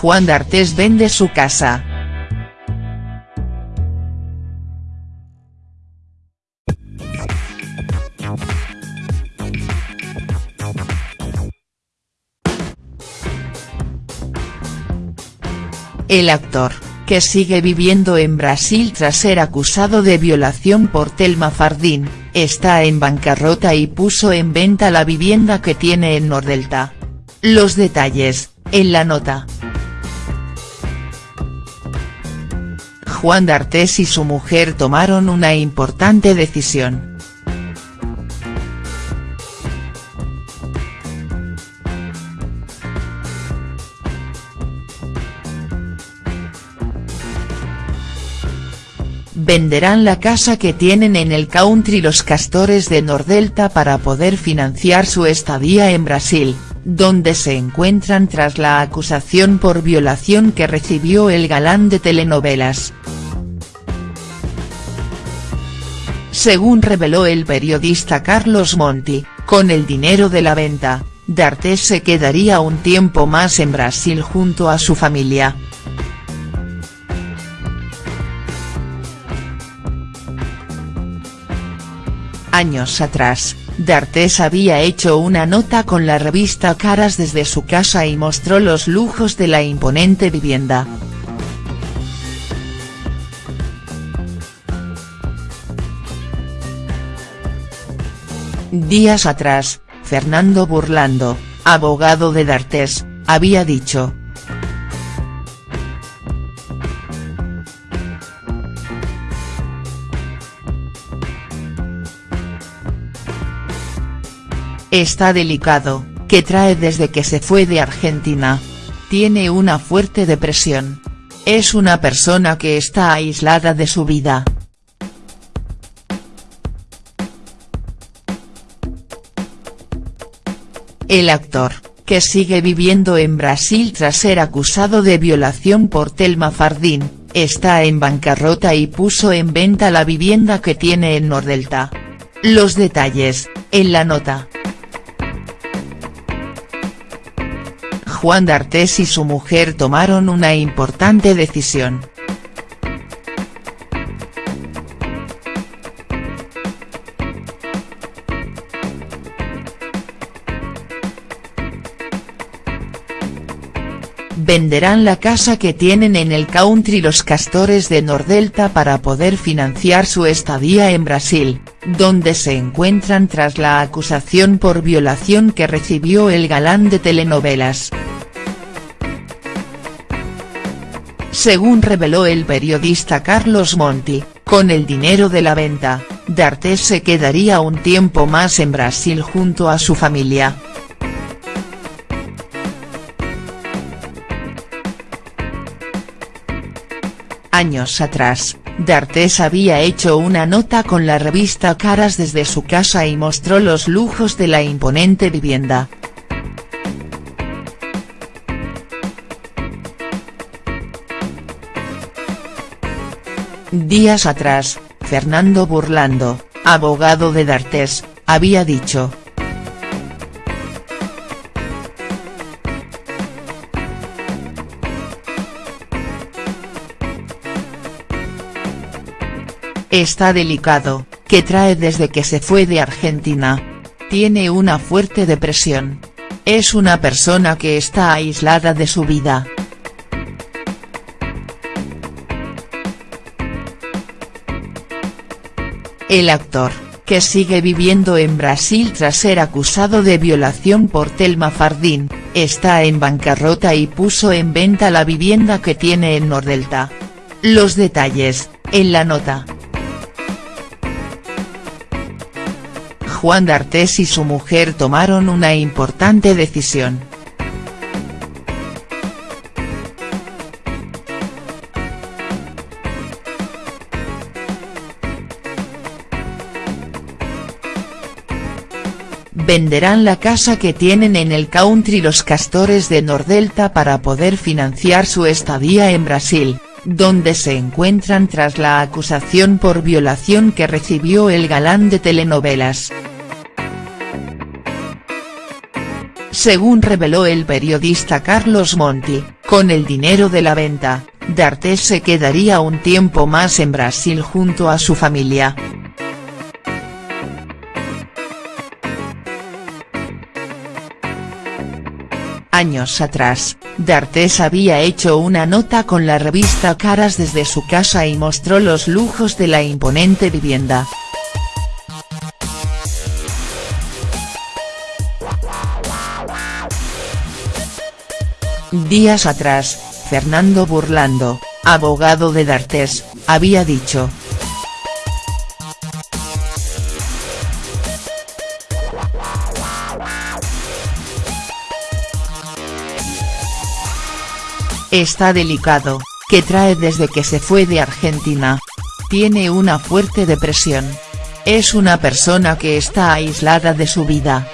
Juan D'Artes vende su casa. El actor, que sigue viviendo en Brasil tras ser acusado de violación por Telma Fardín, está en bancarrota y puso en venta la vivienda que tiene en Nordelta. Los detalles, en la nota. Juan D'Artes y su mujer tomaron una importante decisión. venderán la casa que tienen en el country Los Castores de Nordelta para poder financiar su estadía en Brasil, donde se encuentran tras la acusación por violación que recibió el galán de telenovelas. Según reveló el periodista Carlos Monti, con el dinero de la venta, D'Artes se quedaría un tiempo más en Brasil junto a su familia. Años atrás, D'Artes había hecho una nota con la revista Caras desde su casa y mostró los lujos de la imponente vivienda. Días atrás, Fernando Burlando, abogado de D'Artes, había dicho, Está delicado, que trae desde que se fue de Argentina. Tiene una fuerte depresión. Es una persona que está aislada de su vida. El actor, que sigue viviendo en Brasil tras ser acusado de violación por Telma Fardín, está en bancarrota y puso en venta la vivienda que tiene en Nordelta. Los detalles, en la nota. Juan D'Artes y su mujer tomaron una importante decisión. Venderán la casa que tienen en el country Los Castores de Nordelta para poder financiar su estadía en Brasil, donde se encuentran tras la acusación por violación que recibió el galán de telenovelas. Según reveló el periodista Carlos Monti, con el dinero de la venta, D'Artes se quedaría un tiempo más en Brasil junto a su familia. Años atrás, D'Artes había hecho una nota con la revista Caras desde su casa y mostró los lujos de la imponente vivienda. Días atrás, Fernando Burlando, abogado de D'Artes, había dicho. Está delicado, que trae desde que se fue de Argentina. Tiene una fuerte depresión. Es una persona que está aislada de su vida. El actor, que sigue viviendo en Brasil tras ser acusado de violación por Telma Fardín, está en bancarrota y puso en venta la vivienda que tiene en Nordelta. Los detalles, en la nota. Juan D'Artes y su mujer tomaron una importante decisión. venderán la casa que tienen en el country Los Castores de Nordelta para poder financiar su estadía en Brasil, donde se encuentran tras la acusación por violación que recibió el galán de telenovelas. Según reveló el periodista Carlos Monti, Con el dinero de la venta, D'Artes se quedaría un tiempo más en Brasil junto a su familia. Años atrás, D'Artes había hecho una nota con la revista Caras desde su casa y mostró los lujos de la imponente vivienda. Días atrás, Fernando Burlando, abogado de D'Artes, había dicho. Está delicado, que trae desde que se fue de Argentina. Tiene una fuerte depresión. Es una persona que está aislada de su vida.